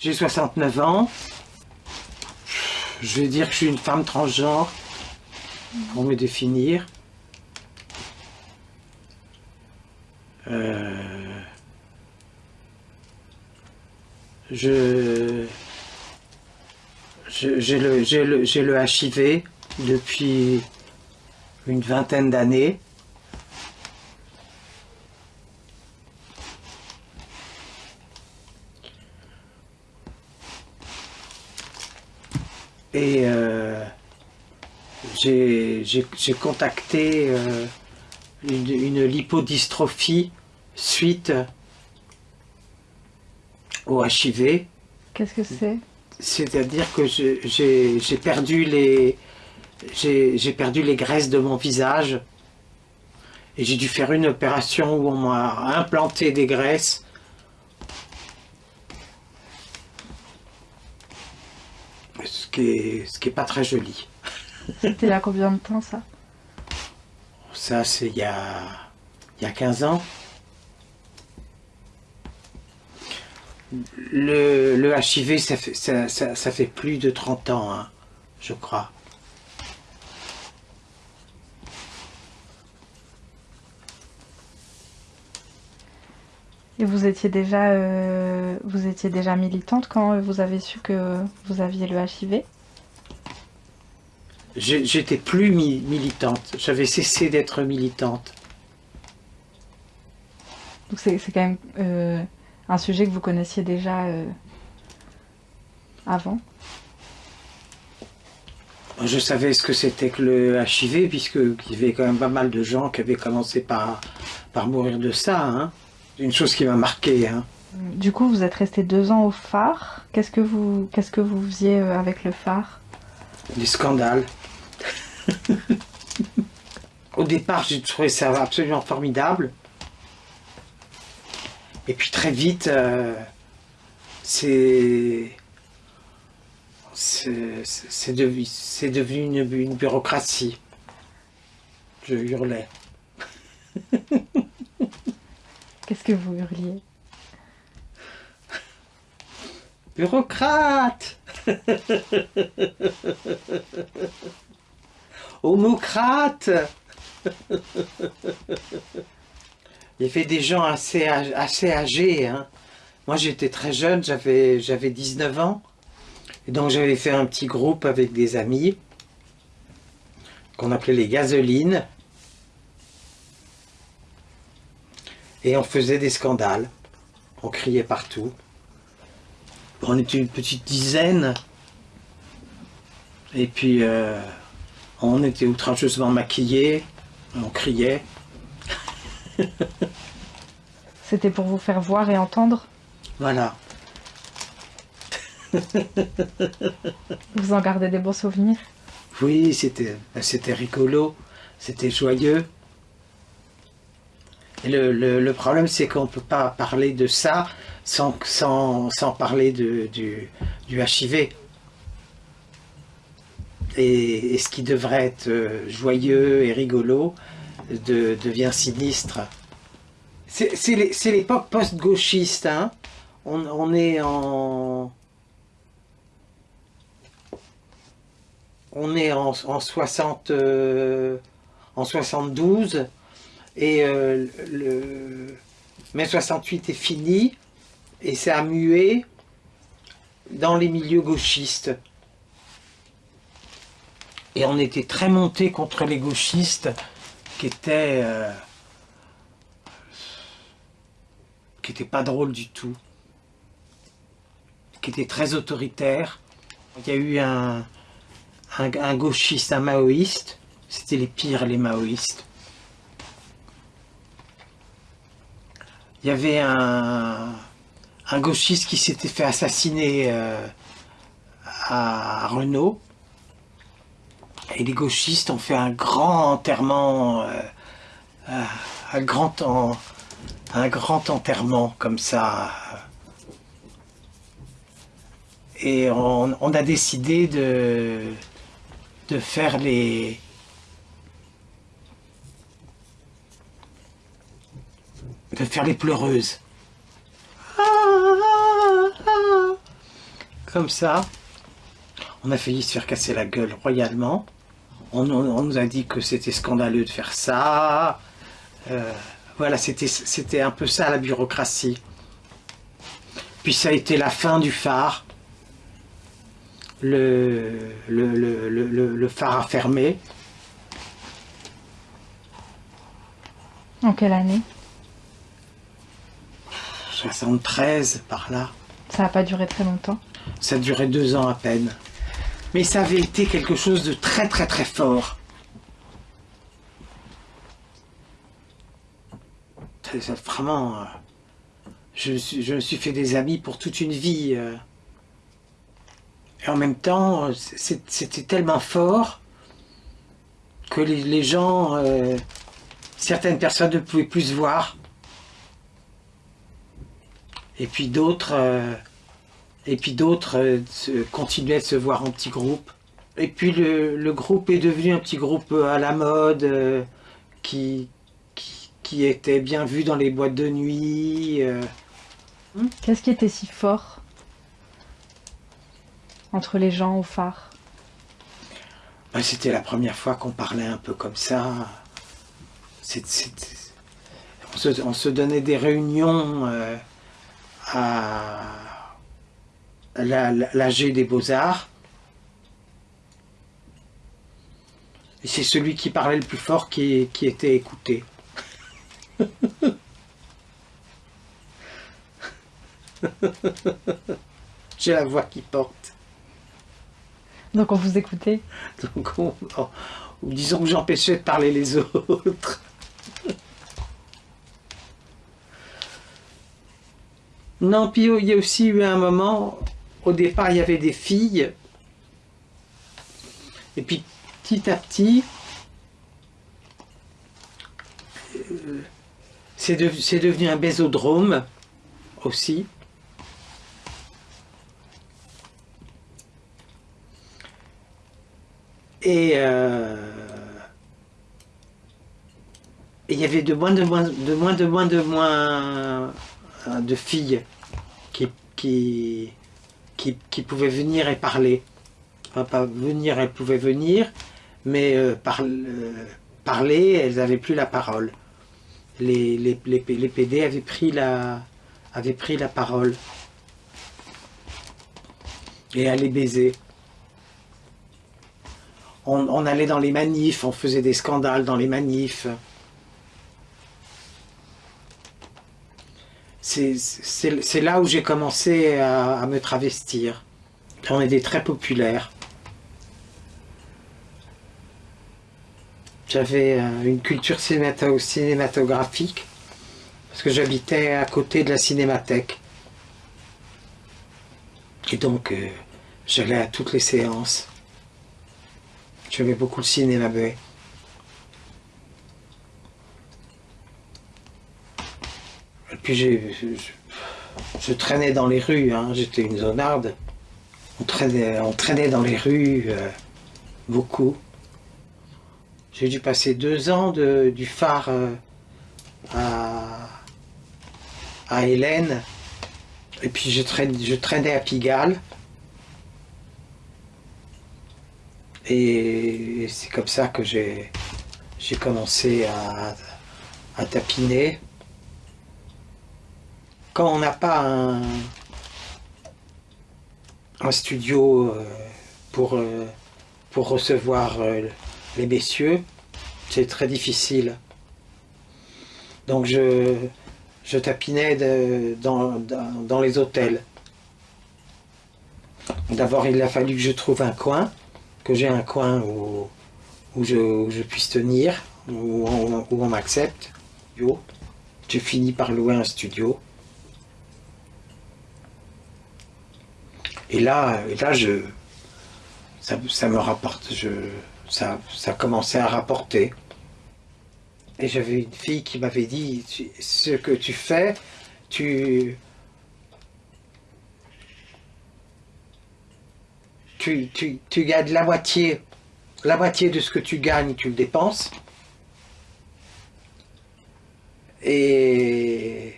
J'ai 69 ans. Je vais dire que je suis une femme transgenre, pour me définir. Euh, je j'ai le, le, le HIV depuis une vingtaine d'années. Et euh, j'ai contacté euh, une, lipodystrophie suite au HIV. Qu'est-ce que c'est? C'est-à-dire que j'ai perdu les j'ai perdu les graisses de mon visage et j'ai dû faire une opération où on m'a implanté des graisses ce qui est, ce qui est pas très joli. C'était il y a combien de temps ça? Ça c'est il y a, il y a 15 ans. Le, le HIV ça fait, ça, ça, fait plus de 30 ans, hein, je crois. Et vous étiez déjà, euh, vous étiez déjà militante quand vous avez su que vous aviez le HIV J'étais plus militante, j'avais cessé d'être militante. Donc c'est quand même euh, un sujet que vous connaissiez déjà euh, avant? Je savais ce que c'était que le HIV, puisqu'il y avait quand même pas mal de gens qui avaient commencé par, par mourir de ça. Hein une chose qui m'a marqué. Hein. Du coup, vous êtes resté deux ans au phare. Qu'est-ce que vous, qu'est-ce que vous faisiez euh, avec le phare? Des scandales. au départ, j'ai trouvé ça absolument formidable. Et puis très vite, euh, c'est c'est devenu, devenu une, une bureaucratie. Je hurlais. Vous hurliez Bureaucrate Homocrate Il y avait des gens assez, assez âgés. Hein. Moi j'étais très jeune, j'avais 19 ans. Et donc j'avais fait un petit groupe avec des amis qu'on appelait les gasolines. Et on faisait des scandales. On criait partout. On était une petite dizaine. Et puis, euh, on était outrageusement maquillés. On criait. C'était pour vous faire voir et entendre? Voilà. vous en gardez des bons souvenirs? Oui, c'était rigolo. C'était joyeux. Le, le, problème, c'est qu'on ne peut pas parler de ça sans, sans, sans parler de, du, du HIV. Et, ce qui devrait être euh, joyeux et rigolo devient sinistre. C'est l'époque post-gauchiste. Hein. On, on, est en... On est en, en, 60, euh, en 72 et euh, le mai 68 est fini et ça a mué dans les milieux gauchistes. Et on était très monté contre les gauchistes qui étaient... Euh, n'étaient pas drôles du tout. Qui étaient très autoritaires. Il y a eu un gauchiste, un maoïste. C'était les pires, les maoïstes. Il y avait un, gauchiste qui s'était fait assassiner euh, à Renault. Et les gauchistes ont fait un grand enterrement, euh, euh, un, grand enterrement comme ça. Et on, a décidé de faire les, de faire les pleureuses. comme ça. On a failli se faire casser la gueule royalement. On, nous a dit que c'était scandaleux de faire ça. Euh, voilà, c'était un peu ça la bureaucratie. Puis ça a été la fin du phare. Le, le, phare a fermé. En quelle année? 73, par là. Ça n'a pas duré très longtemps Ça a duré deux ans à peine. Mais ça avait été quelque chose de très très très fort. Vraiment, euh, je, je me suis fait des amis pour toute une vie. Euh. Et en même temps, euh, c'était tellement fort que les, gens, certaines personnes ne pouvaient plus se voir. Et puis d'autres et puis d'autres euh, continuaient de se voir en petits groupes. Et puis le, groupe est devenu un petit groupe à la mode, euh, qui, qui, était bien vu dans les boîtes de nuit. Euh. Qu'est-ce qui était si fort entre les gens au phare? Ben, C'était la première fois qu'on parlait un peu comme ça. on, se, on, se, donnait des réunions à l'AG des Beaux-Arts. Et c'est celui qui parlait le plus fort qui, qui était écouté. J'ai la voix qui porte. Donc on vous écoutait? Donc on, disons que j'empêchais de parler les autres. Non, puis il y a aussi eu un moment au départ, il y avait des filles. Et puis, petit à petit, euh, c'est devenu un bésodrome aussi. Et euh, il y avait de moins de moins de moins de moins de moins de filles qui, qui qui, pouvaient venir et parler. Enfin, pas venir, elles pouvaient venir, mais euh, euh, parler, elles n'avaient plus la parole. Les, les, les, PD avaient pris, la, avaient pris la parole et allaient baiser. On, allait dans les manifs, on faisait des scandales dans les manifs. C'est là où j'ai commencé à, me travestir. On était très populaire. J'avais euh, une culture cinématographique parce que j'habitais à côté de la cinémathèque. Et donc, euh, j'allais à toutes les séances. J'aimais beaucoup le cinéma muet. Je, traînais dans les rues, hein. j'étais une zonarde. On traînait, on traînait dans les rues euh, beaucoup. J'ai dû passer deux ans du phare euh, à, à Hélène. Et puis je traînais, à Pigalle. Et c'est comme ça que j'ai commencé à tapiner quand on n'a pas un, studio euh, pour, euh, pour recevoir euh, les messieurs, c'est très difficile. Donc je, je tapinais dans, les hôtels. D'abord, il a fallu que je trouve un coin, que j'ai un coin où, je, puisse tenir, où on, où on m'accepte. Je finis par louer un studio. Et là, là je, ça, me rapporte, je, ça, ça commençait à rapporter. Et j'avais une fille qui m'avait dit, ce que tu fais, tu, tu, tu, la moitié, la moitié de ce que tu gagnes, tu le dépenses. Et,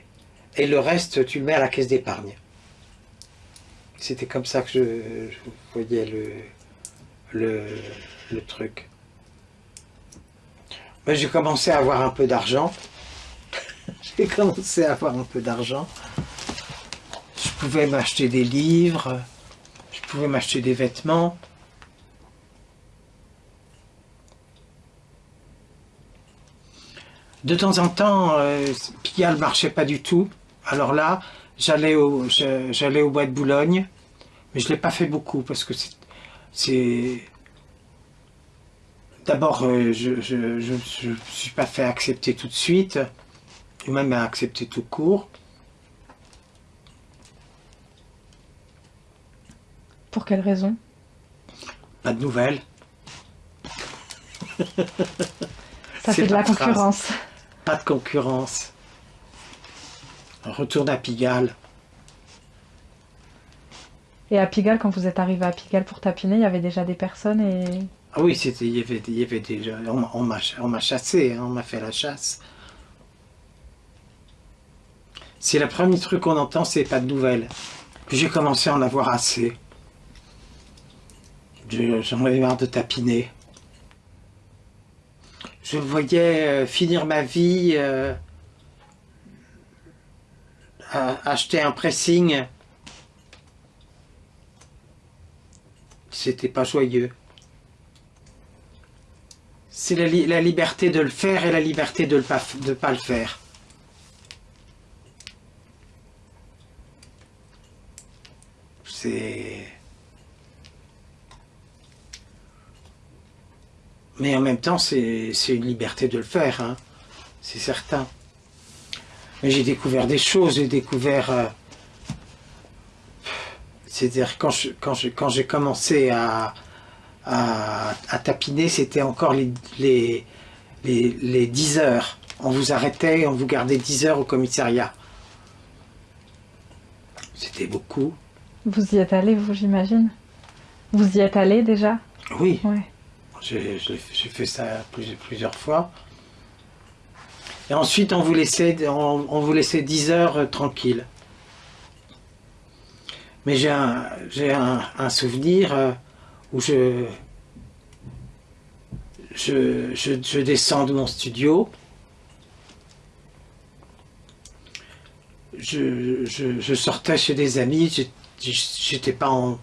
et le reste, tu le mets à la caisse d'épargne. C'était comme ça que je, voyais le, le, truc. Mais j'ai commencé à avoir un peu d'argent. j'ai commencé à avoir un peu d'argent. Je pouvais m'acheter des livres, je pouvais m'acheter des vêtements. De temps en temps, euh, Pigalle ne marchait pas du tout. Alors là, j'allais au, j'allais au bois de Boulogne, mais je ne l'ai pas fait beaucoup parce que c'est... D'abord, euh, je ne me suis pas fait accepter tout de suite, ou même accepter tout court. Pour quelle raison? Pas de nouvelles. Ça fait de la concurrence. Pas de concurrence. Retourne à Pigalle. Et à Pigalle, quand vous êtes arrivé à Pigalle pour tapiner, il y avait déjà des personnes et... Ah oui, c'était, il, y avait, il y avait déjà... On, m'a chassé, hein, on m'a fait la chasse. C'est le premier truc qu'on entend, c'est pas de nouvelles. Puis j'ai commencé à en avoir assez. J'en avais marre de tapiner. Je voyais euh, finir ma vie, euh, acheter un pressing. C'était pas joyeux. C'est la, liberté de le faire et la liberté de ne pas le faire. C'est... Mais en même temps, c'est une liberté de le faire, hein. c'est certain. Mais j'ai découvert des choses, j'ai découvert... Euh, c'est-à-dire quand j'ai quand je, quand commencé à, à, tapiner, c'était encore les, les, les, 10 heures. On vous arrêtait, on vous gardait 10 heures au commissariat. C'était beaucoup. Vous y êtes allé, vous, j'imagine? Vous y êtes allé déjà? Oui. Ouais. J'ai fait ça plusieurs, fois. Et ensuite, on vous laissait, on, vous laissait 10 heures euh, tranquille. Mais j'ai un, un, souvenir euh, où je, je, je, descends de mon studio. Je, je, sortais chez des amis, j'étais pas en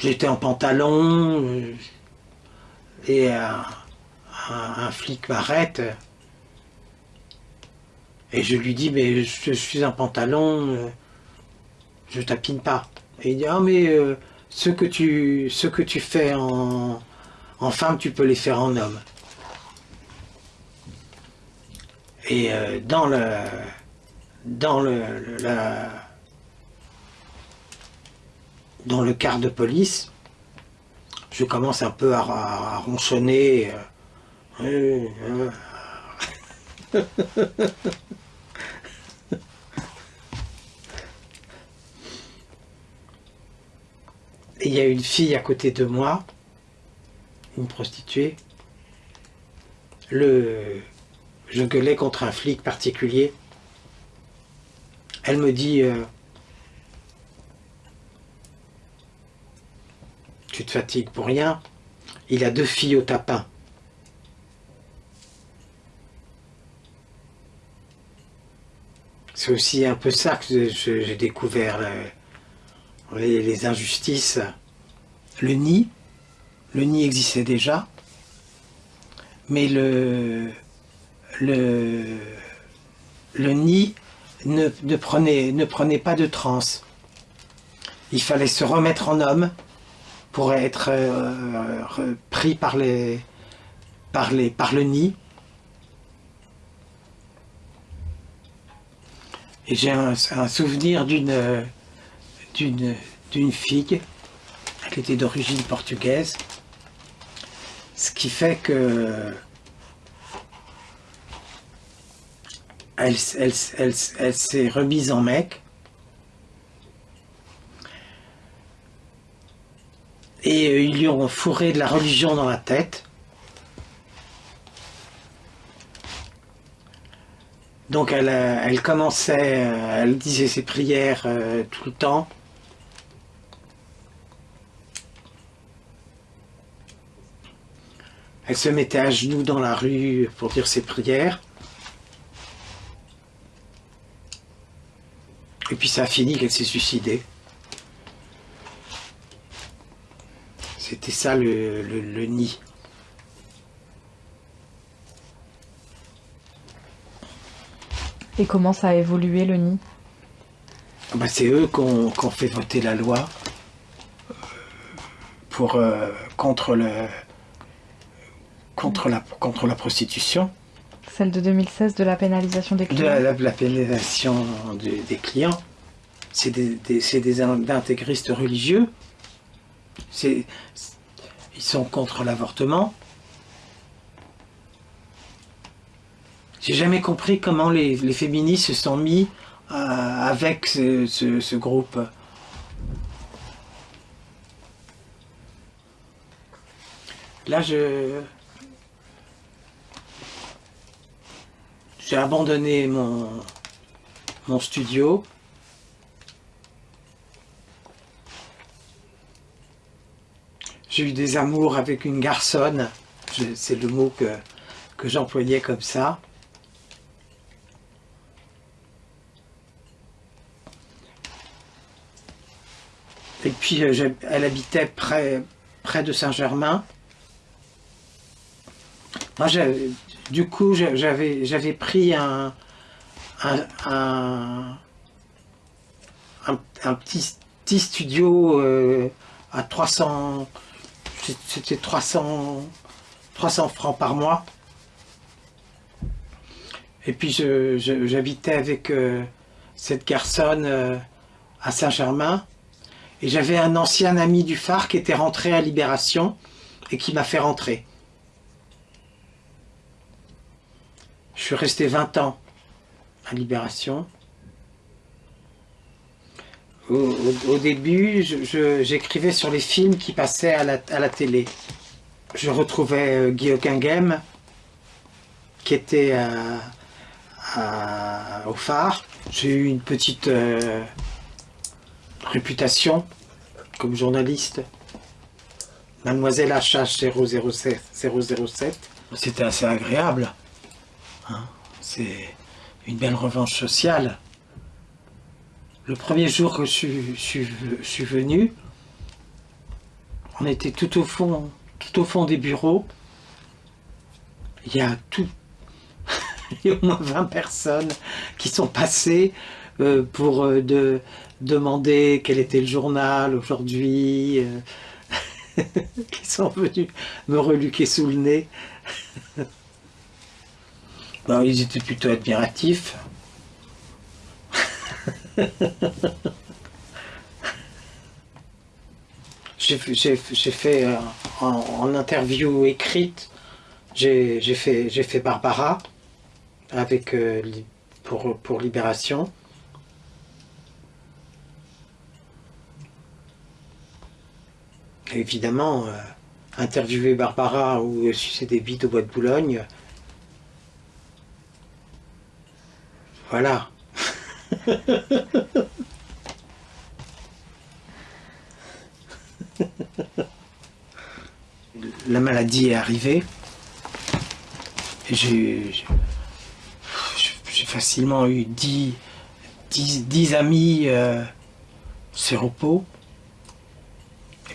J'étais en pantalon, euh, un, flic m'arrête, et je lui dis, mais je suis en pantalon, euh, je tapine pas. Et il dit, ah mais euh, ce, que tu, ce que tu fais en, femme, tu peux les faire en homme. Et dans le dans le, dans le quart de police, je commence un peu à, ronchonner. Euh, Et il y a une fille à côté de moi, une prostituée. Le, je gueulais contre un flic particulier. Elle me dit euh, tu te fatigues pour rien. Il a deux filles au tapin. C'est aussi un peu ça que j'ai découvert, les, injustices. Le nid, le nid existait déjà, mais le, le, le nid ne, prenait, ne prenait pas de transe. Il fallait se remettre en homme, pourrait être euh, pris par, les, par, les, par le nid. Et j'ai un, souvenir d'une d'une fille, elle était d'origine portugaise, ce qui fait que elle, elle, elle, elle s'est remise en mec, et ils lui ont fourré de la religion dans la tête. Donc elle, elle commençait, elle disait ses prières tout le temps. Elle se mettait à genoux dans la rue pour dire ses prières. Et puis ça a fini qu'elle s'est suicidée. C'était ça le, nid. Et comment ça a évolué le nid? Bah, C'est eux qui ont, fait voter la loi pour, euh, contre, le, contre, la, contre la prostitution. Celle de 2016 de la pénalisation des clients De la, pénalisation des clients. C'est des, des, intégristes religieux. Ils sont contre l'avortement. J'ai jamais compris comment les, féministes se sont mis euh, avec ce groupe. Là, je, J'ai abandonné mon, mon studio. J'ai eu des amours avec une garçonne, c'est le mot que, que j'employais comme ça. Et puis euh, elle habitait près, près de Saint-Germain. Moi, du coup, j'avais pris un, un, petit, studio euh, à 300, c'était 300, 300 francs par mois. Et puis j'habitais avec euh, cette garçonne à Saint-Germain. Et j'avais un ancien ami du phare qui était rentré à Libération et qui m'a fait rentrer. Je suis resté 20 ans à Libération. Au, début, j'écrivais sur les films qui passaient à la, télé. Je retrouvais euh, Guy qui était au phare. J'ai eu une petite euh, réputation comme journaliste. Mademoiselle HH 007. 007. C'était assez agréable. Hein, c'est une belle revanche sociale. Le premier jour que je suis, venu, on était tout au fond, tout au fond des bureaux. Il y a tout, il y a au moins 20 personnes qui sont passées euh, pour euh, de, demander quel était le journal aujourd'hui, euh, qui sont venus me reluquer sous le nez. Non, ils étaient plutôt admiratifs. j'ai fait euh, en, interview écrite, j'ai fait, fait Barbara avec, euh, pour, pour Libération. Évidemment, euh, interviewer Barbara ou sucer des au bois de Boulogne, Voilà. La maladie est arrivée. J'ai facilement eu 10, 10, amis euh, séropos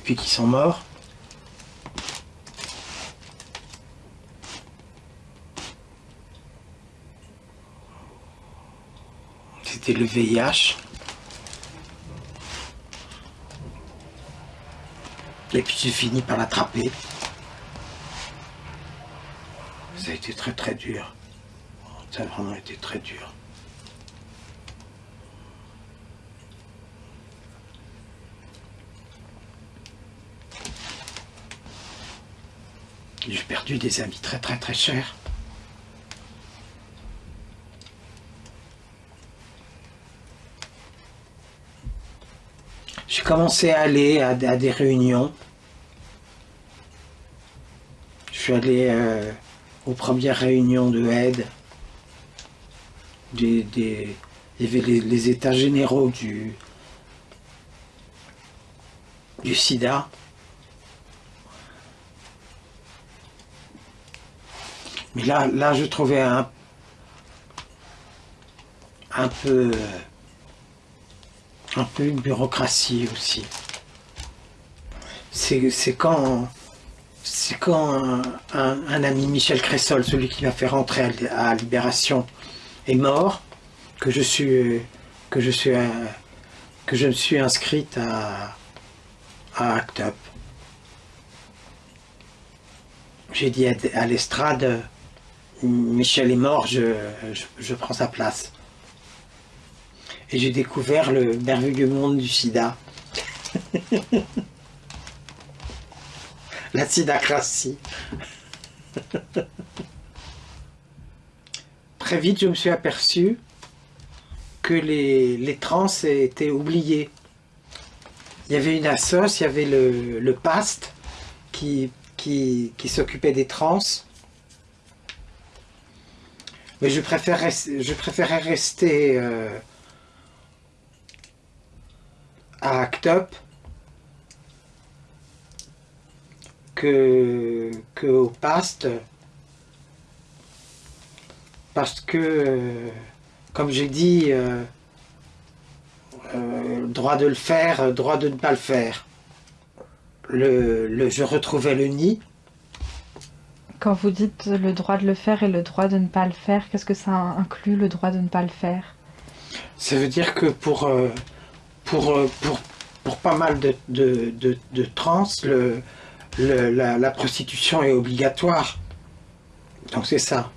puis qui sont morts. c'était le VIH. Et puis j'ai fini par l'attraper. Ça a été très très dur. Ça a vraiment été très dur. J'ai perdu des amis très très très chers. J'ai commencé à aller à, des réunions. Je suis allé euh, aux premières réunions de aide. des, des, les, les états généraux du, du sida. Mais là, là je trouvais un, peu un peu une bureaucratie aussi. C'est quand quand un, ami Michel Cressol, celui qui m'a fait rentrer à, Libération, est mort, que je suis que je suis que je me suis inscrite à ACT UP. J'ai dit à, l'estrade, Michel est mort, je, je prends sa place et j'ai découvert le merveilleux monde du sida. La sidacratie. Très vite, je me suis aperçu que les, les trans étaient oubliés. Il y avait une assoce, il y avait le, PAST qui, qui, s'occupait des trans. Mais je préférais, je préférais rester euh, à Act Up que, que au past parce que comme j'ai dit euh, euh, droit de le faire droit de ne pas le faire. Le, le, je retrouvais le nid quand vous dites le droit de le faire et le droit de ne pas le faire qu'est-ce que ça inclut le droit de ne pas le faire? Ça veut dire que pour euh, euh, pour, pour, pas mal de, de, trans, le, la, prostitution est obligatoire. Donc c'est ça.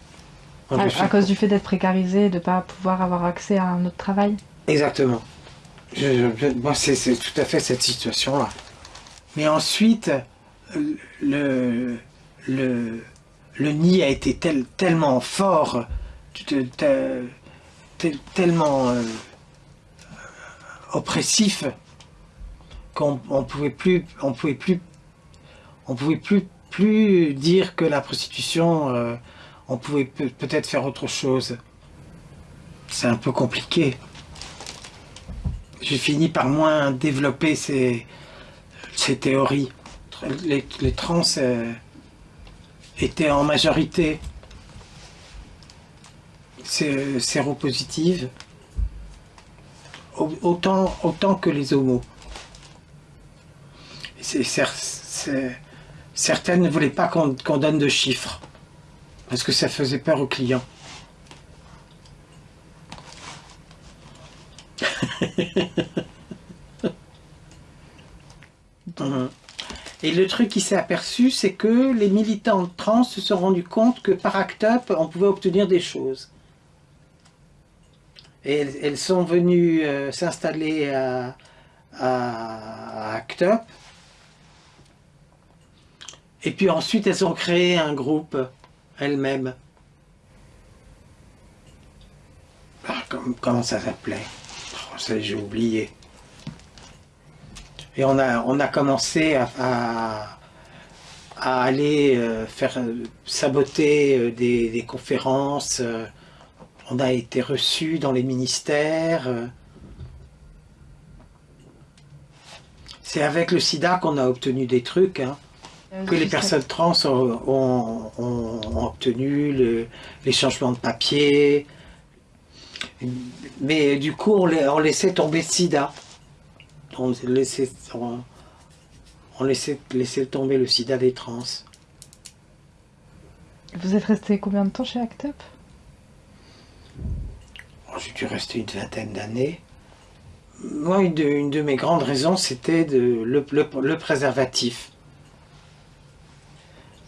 À, cause du fait d'être précarisé et de ne pas pouvoir avoir accès à un autre travail? Exactement. moi, c'est tout à fait cette situation-là. Mais ensuite, le, le, le nid a été tel, tellement fort, tellement... Euh, oppressif qu'on on pouvait plus on pouvait plus on pouvait plus plus dire que la prostitution euh, on pouvait peut-être faire autre chose. C'est un peu compliqué. J'ai fini par moins développer ces, ces théories. Les, trans euh, étaient en majorité séropositives autant, autant que les homos. certaines ne voulaient pas qu'on donne de chiffres, parce que ça faisait peur aux clients. Et le truc qui s'est aperçu, c'est que les militants trans se sont rendus compte que par ACT UP, on pouvait obtenir des choses. Et elles, sont venues euh, s'installer à, à, ACT UP. Et puis ensuite, elles ont créé un groupe elles-mêmes. Ah, comment ça s'appelait? Oh, J'ai oublié. Et on a, on a commencé à, à, aller euh, faire saboter euh, des, des conférences on a été reçu dans les ministères. C'est avec le sida qu'on a obtenu des trucs, hein. euh, que les personnes trans ont, obtenu les changements de papier. Mais du coup, on, laissait tomber le sida. On laissait, on, laissait, tomber le sida des trans. Vous êtes resté combien de temps chez ACT UP? J'ai dû rester une vingtaine d'années. Moi, une de, mes grandes raisons, c'était le, préservatif.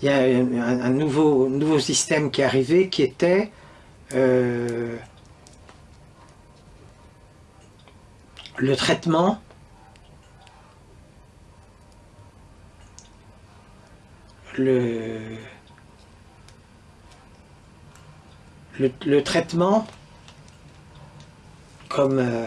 Il y a un, nouveau, nouveau système qui est arrivé qui était euh, le traitement le, le traitement comme euh,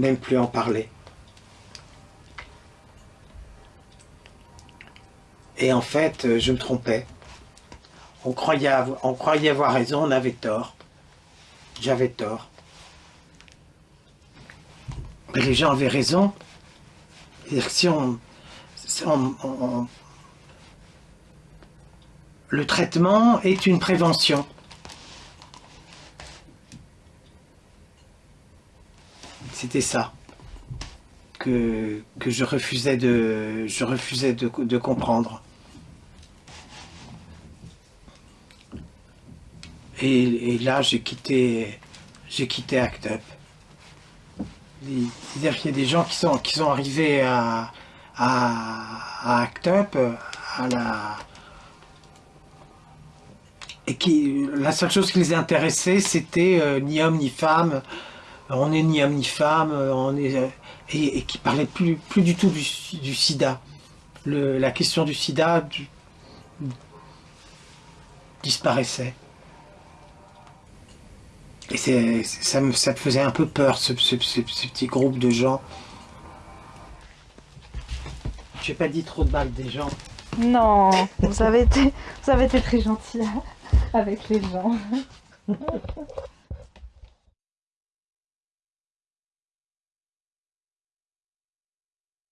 même plus en parler. Et en fait, euh, je me trompais. On croyait, avoir, raison, on avait tort. J'avais tort. Mais les gens avaient raison. Si on- le traitement est une prévention. C'était ça que, que je refusais de, je refusais de, de comprendre. Et, là, j'ai quitté, j'ai quitté Act Up. C'est-à-dire qu'il y a des gens qui sont, qui sont arrivés à, à, à Act Up, à la, et qui, la seule chose qui les intéressait, c'était euh, ni homme ni femme. On est ni homme ni femme, euh, on est, euh, et, et qui parlait plus, plus du tout du, du sida. Le- la question du sida du- disparaissait. Et ça, me, ça me faisait un peu peur, ce, ce- ce- ce petit groupe de gens. J'ai pas dit trop de mal des gens. Non, vous avez été, vous avez été très gentil avec les gens.